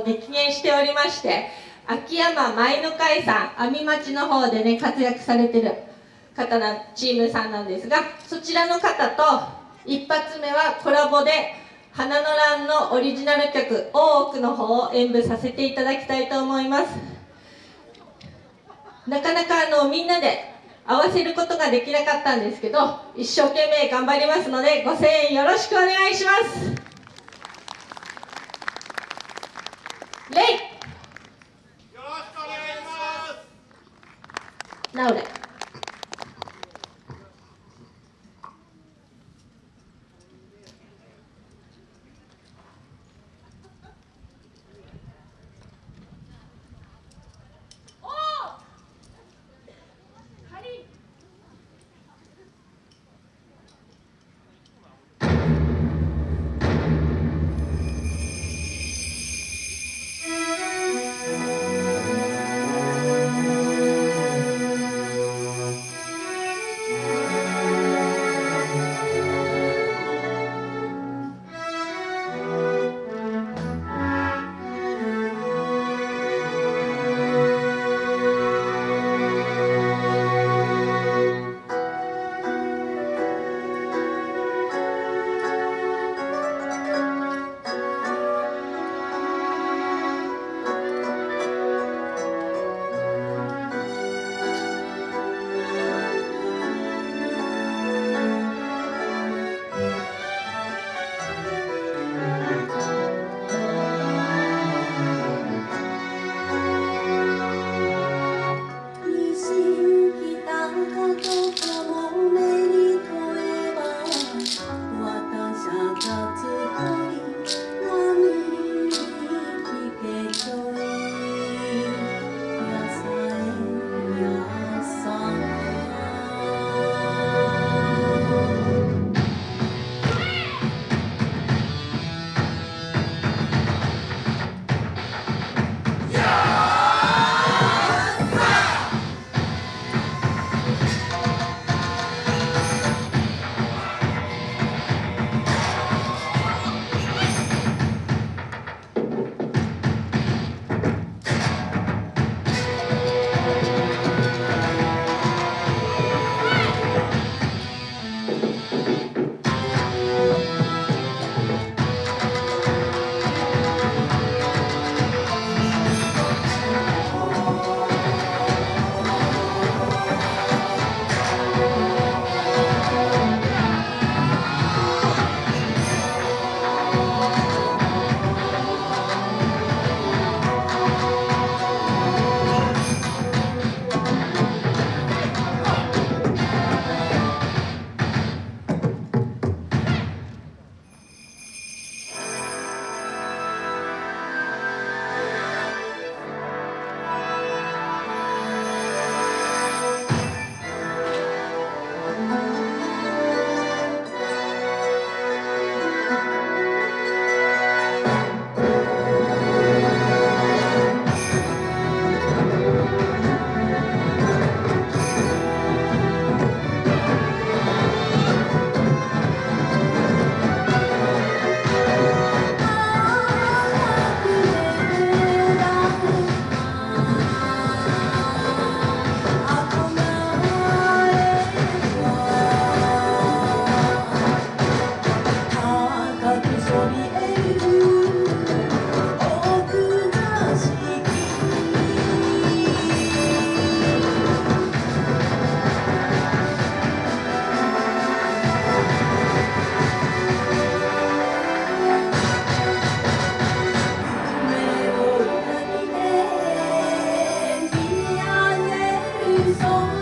激減しておりまして秋山舞の会さん阿見町の方でね活躍されてる方なチームさんなんですがそちらの方と一発目はコラボで花の乱のオリジナル曲「大奥」の方を演舞させていただきたいと思います。なかなかあのみんなで合わせることができなかったんですけど一生懸命頑張りますのでご声援よろしくお願いします。No Laura. sống